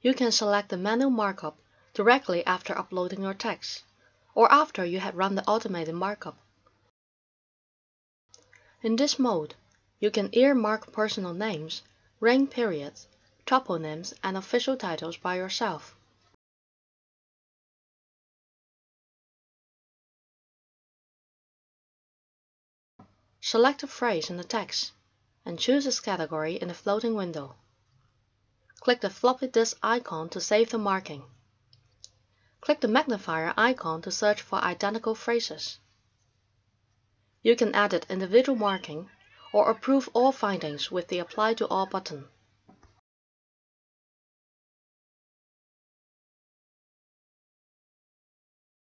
you can select the manual markup directly after uploading your text, or after you have run the automated markup. In this mode, you can earmark personal names, rank periods, toponyms, and official titles by yourself. Select a phrase in the text and choose its category in the floating window. Click the floppy disk icon to save the marking. Click the magnifier icon to search for identical phrases. You can edit individual marking or approve all findings with the Apply to All button.